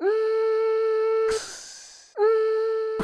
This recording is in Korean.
음. 음.